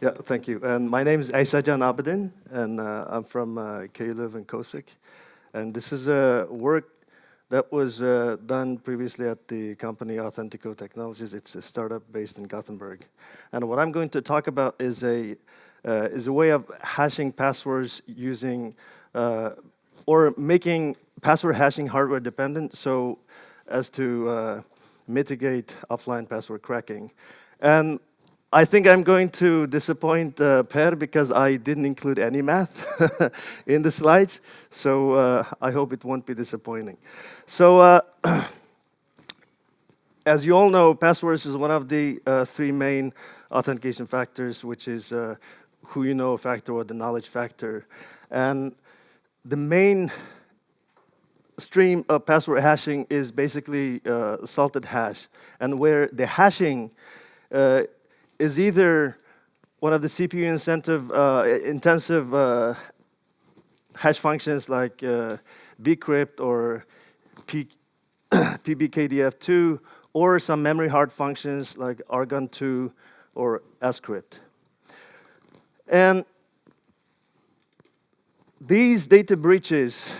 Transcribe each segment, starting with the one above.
Yeah, thank you. And my name is Aysajan Abidin, and uh, I'm from uh, KU Leuven and COSIC. And this is a work that was uh, done previously at the company Authentico Technologies. It's a startup based in Gothenburg. And what I'm going to talk about is a, uh, is a way of hashing passwords using, uh, or making password hashing hardware dependent so as to uh, mitigate offline password cracking. And I think I'm going to disappoint uh, Per because I didn't include any math in the slides, so uh, I hope it won't be disappointing. So, uh, as you all know, passwords is one of the uh, three main authentication factors, which is uh, who you know factor or the knowledge factor. And the main stream of password hashing is basically uh, salted hash, and where the hashing is either one of the CPU incentive, uh, intensive uh, hash functions like uh, bcrypt or P pbkdf2 or some memory hard functions like argon2 or scrypt. And these data breaches,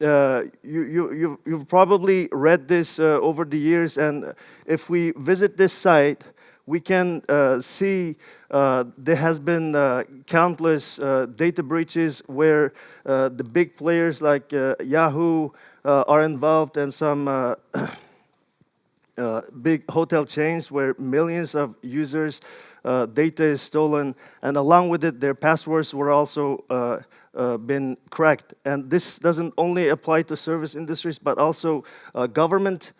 uh, you, you, you, you've probably read this uh, over the years, and if we visit this site, we can uh, see uh, there has been uh, countless uh, data breaches where uh, the big players like uh, Yahoo are involved and some big hotel chains where millions of users data is stolen. And along with it their passwords were also been cracked. And this doesn't only apply to service industries but also government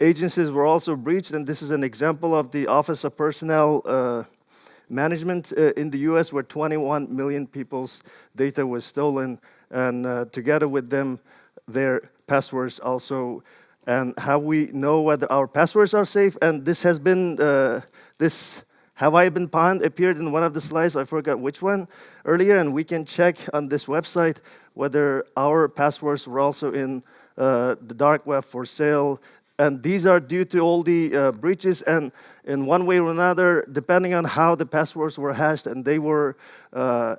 agencies were also breached, and this is an example of the Office of Personnel uh, Management uh, in the US where 21 million people's data was stolen, and uh, together with them, their passwords also, and how we know whether our passwords are safe, and this has been, uh, this have I been pwned appeared in one of the slides, I forgot which one earlier, and we can check on this website whether our passwords were also in uh, the dark web for sale and these are due to all the uh, breaches and in one way or another, depending on how the passwords were hashed and they were uh,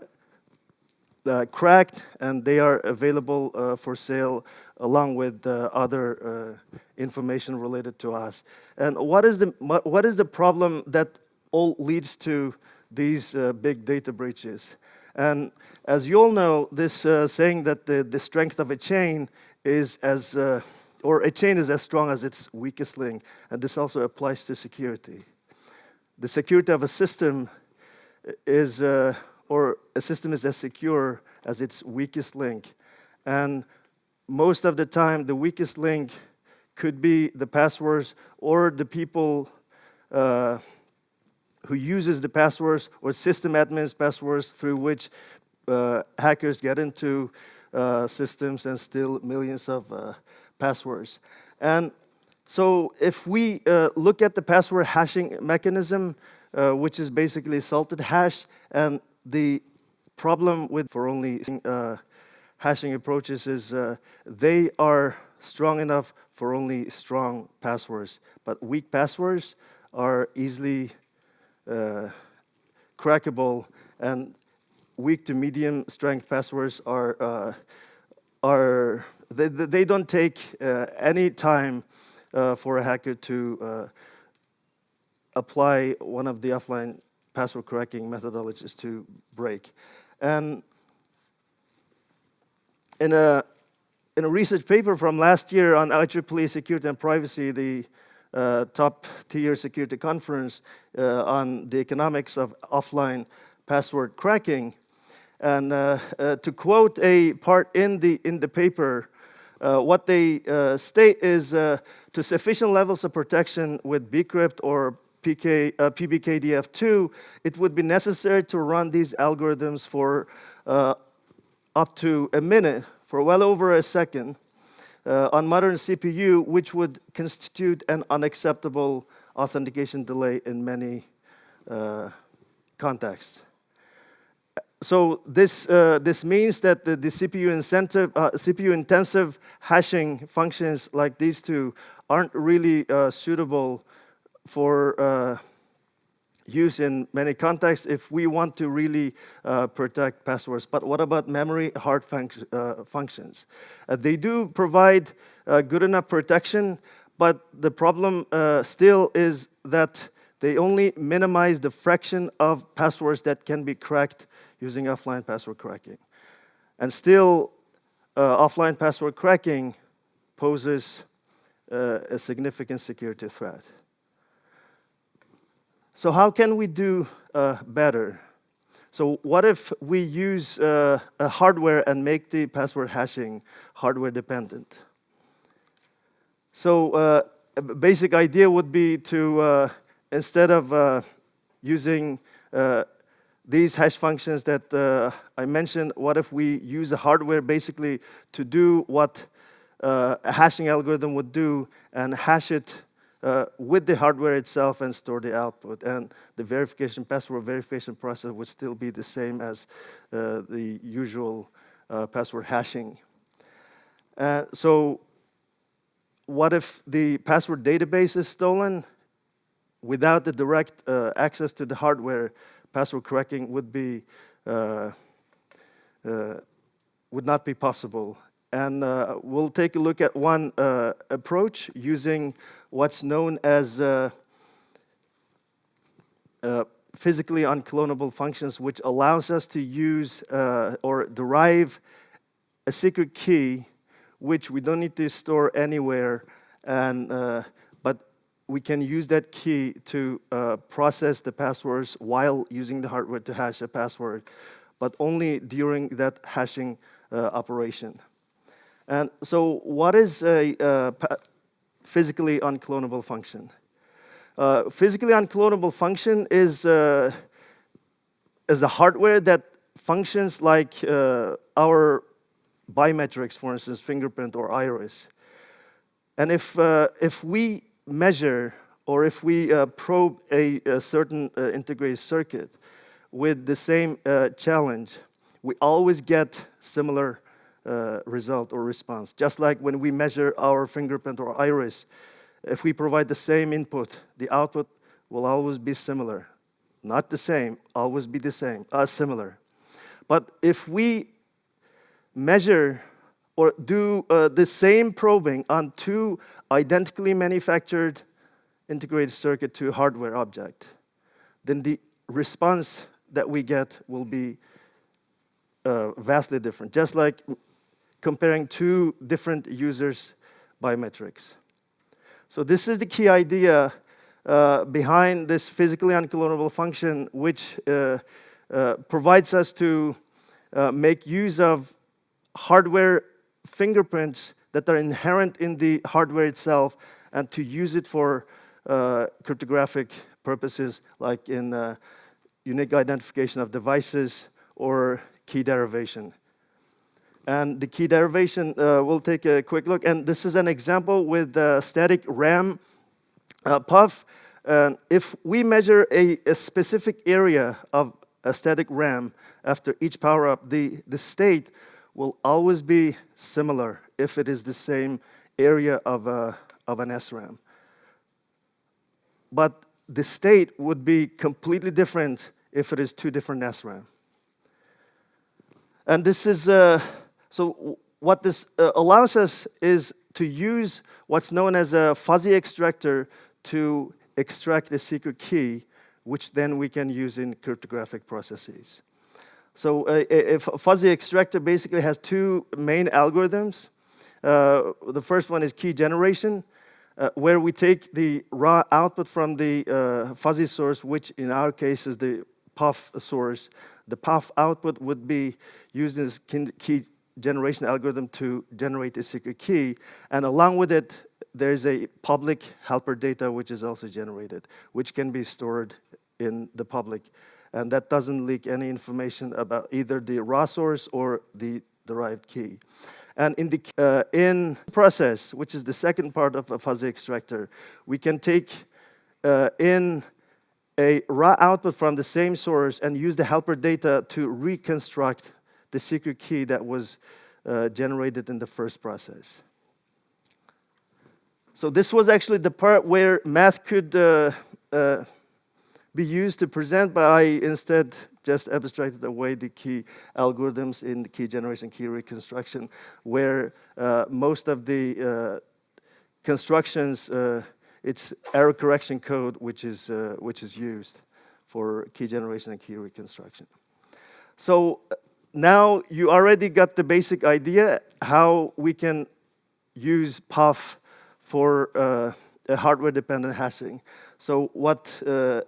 uh, cracked and they are available uh, for sale along with uh, other uh, information related to us. And what is the, what is the problem that all leads to these big data breaches? And as you all know, this saying that the, the strength of a chain is as or a chain is as strong as its weakest link, and this also applies to security. The security of a system is, uh, or a system is as secure as its weakest link. And most of the time, the weakest link could be the passwords or the people uh, who uses the passwords or system admins passwords through which uh, hackers get into uh, systems and steal millions of uh, passwords. And so if we uh, look at the password hashing mechanism, uh, which is basically salted hash, and the problem with for only uh, hashing approaches is uh, they are strong enough for only strong passwords, but weak passwords are easily uh, crackable, and weak to medium strength passwords are uh, are they, they don't take uh, any time uh, for a hacker to uh, apply one of the offline password cracking methodologies to break. And in a, in a research paper from last year on IEEE security and privacy, the uh, top tier security conference uh, on the economics of offline password cracking. And uh, to quote a part in the, in the paper, uh, what they uh, state is uh, to sufficient levels of protection with bcrypt or PK, uh, PBKDF2, it would be necessary to run these algorithms for uh, up to a minute, for well over a second, uh, on modern CPU, which would constitute an unacceptable authentication delay in many contexts so this, uh, this means that the, the CPU, incentive, uh, CPU intensive hashing functions like these two aren't really uh, suitable for uh, use in many contexts if we want to really uh, protect passwords. But what about memory hard func uh, functions? They do provide good enough protection, but the problem still is that they only minimize the fraction of passwords that can be cracked using offline password cracking. And still, uh, offline password cracking poses a significant security threat. So how can we do uh, better? So what if we use uh, a hardware and make the password hashing hardware dependent? So uh, a basic idea would be to, uh, instead of uh, using uh, these hash functions that I mentioned, what if we use a hardware basically to do what a hashing algorithm would do and hash it uh, with the hardware itself and store the output. And the verification, password verification process would still be the same as uh, the usual uh, password hashing. Uh, so what if the password database is stolen? Without the direct uh, access to the hardware, password cracking would be uh, would not be possible. And uh, we'll take a look at one uh, approach using what's known as uh, uh physically unclonable functions, which allows us to use uh, or derive a secret key, which we don't need to store anywhere, and, uh, we can use that key to process the passwords while using the hardware to hash a password, but only during that hashing operation. And so what is a uh, physically unclonable function? Uh, physically unclonable function is, uh, is a hardware that functions like uh, our biometrics, for instance, fingerprint or iris. And if, uh, if we measure or if we uh, probe a, a certain integrated circuit with the same challenge, we always get similar uh, result or response. Just like when we measure our fingerprint or iris, if we provide the same input, the output will always be similar. Not the same, always be the same, uh, similar. But if we measure or do uh, the same probing on two identically manufactured integrated circuit to hardware object, then the response that we get will be uh, vastly different. Just like comparing two different users' biometrics. So this is the key idea uh, behind this physically unclonable function, which uh, uh, provides us to uh, make use of hardware fingerprints that are inherent in the hardware itself and to use it for uh, cryptographic purposes like in uh, unique identification of devices or key derivation. And the key derivation, uh, we'll take a quick look. And this is an example with the static RAM uh, PUF. And if we measure a, a, specific area of a static RAM after each power up, the, the state will always be similar if it is the same area of, a, of an SRAM. But the state would be completely different if it is two different SRAM. And this is uh, so what this uh, allows us is to use what's known as a fuzzy extractor to extract the secret key, which then we can use in cryptographic processes. So uh, a, fuzzy extractor basically has two main algorithms. Uh, the first one is key generation, uh, where we take the raw output from the uh, fuzzy source, which in our case is the PUF source. The PUF output would be used as key generation algorithm to generate a secret key. And along with it, there's a public helper data which is also generated, which can be stored in the public. And that doesn't leak any information about either the raw source or the derived key. And in the uh, in process, which is the second part of a fuzzy extractor, we can take uh, in a raw output from the same source and use the helper data to reconstruct the secret key that was uh, generated in the first process. So this was actually the part where math could uh, uh, be used to present, but I instead just abstracted away the key algorithms in the key generation, key reconstruction, where uh, most of the uh, constructions, uh, it's error correction code which is, uh, which is used for key generation and key reconstruction. So now you already got the basic idea how we can use PUF for uh, hardware-dependent hashing. So what uh,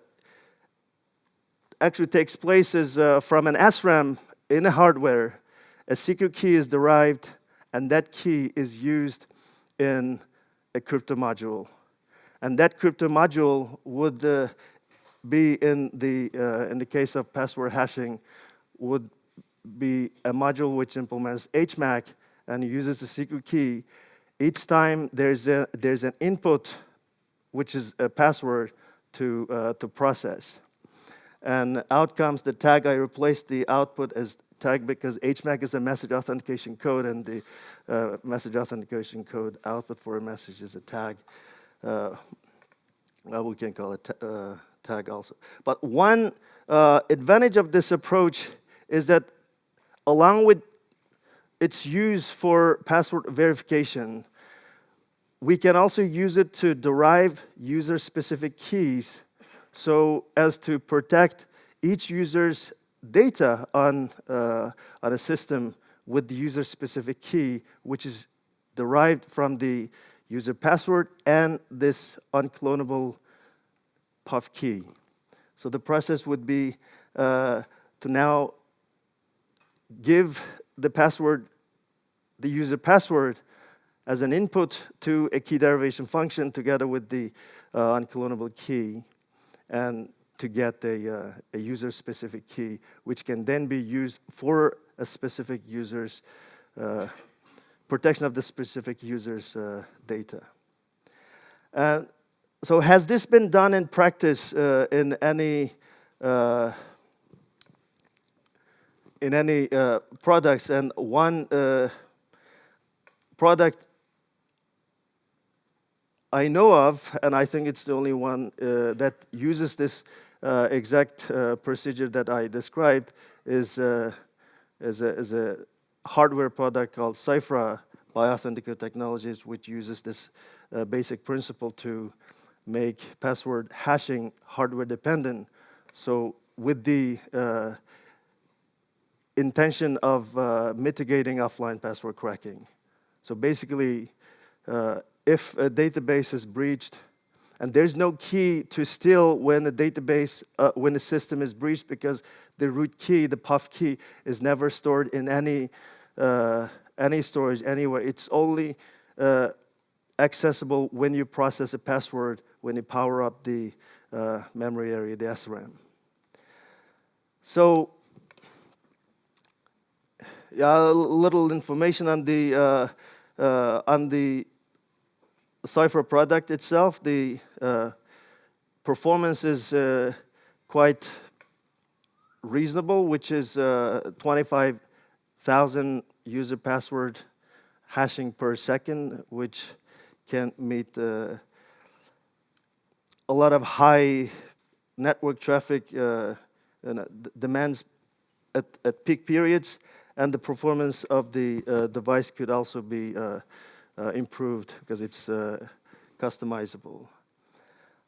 actually takes place is uh, from an SRAM in a hardware, a secret key is derived, and that key is used in a crypto module. And that crypto module would uh, be in the, uh, in the case of password hashing, would be a module which implements HMAC and uses the secret key. Each time there's, a, there's an input, which is a password to, uh, to process. And out comes the tag. I replaced the output as tag because HMAC is a message authentication code, and the uh, message authentication code output for a message is a tag. Uh, well, we can call it uh, tag also. But one uh, advantage of this approach is that along with its use for password verification, we can also use it to derive user-specific keys so as to protect each user's data on, uh, on a system with the user-specific key, which is derived from the user password and this unclonable PUF key. So the process would be uh, to now give the password, the user password, as an input to a key derivation function together with the uh, unclonable key and to get a, uh, a user-specific key, which can then be used for a specific user's uh, protection of the specific user's uh, data. And so has this been done in practice uh, in any uh, in any uh, products? And one product I know of, and I think it's the only one uh, that uses this uh, exact procedure that I described, is, is, a, is a hardware product called Cyphra by Authentico Technologies, which uses this basic principle to make password hashing hardware dependent. So with the uh, intention of uh, mitigating offline password cracking. So basically, uh, if a database is breached, and there's no key to steal when the database, uh, when the system is breached because the root key, the PUF key, is never stored in any, uh, any storage anywhere. It's only uh, accessible when you process a password when you power up the uh, memory area, the SRAM. So, yeah, a little information on the uh, uh, on the Cyphra product itself. The uh, performance is uh, quite reasonable, which is uh, 25,000 user password hashing per second, which can meet the a lot of high network traffic uh, demands at, at, peak periods, and the performance of the uh, device could also be uh, uh improved because it's uh, customizable.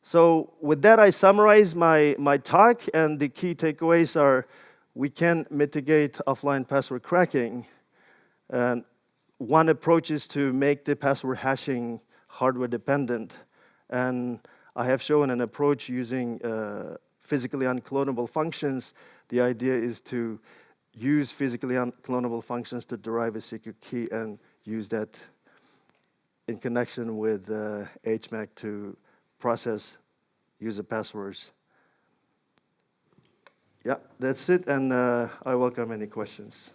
So with that, I summarize my, my talk, and the key takeaways are we can mitigate offline password cracking. And one approach is to make the password hashing hardware dependent. And I have shown an approach using uh, physically unclonable functions. The idea is to use physically unclonable functions to derive a secret key and use that in connection with uh, HMAC to process user passwords. Yeah, that's it, and uh, I welcome any questions.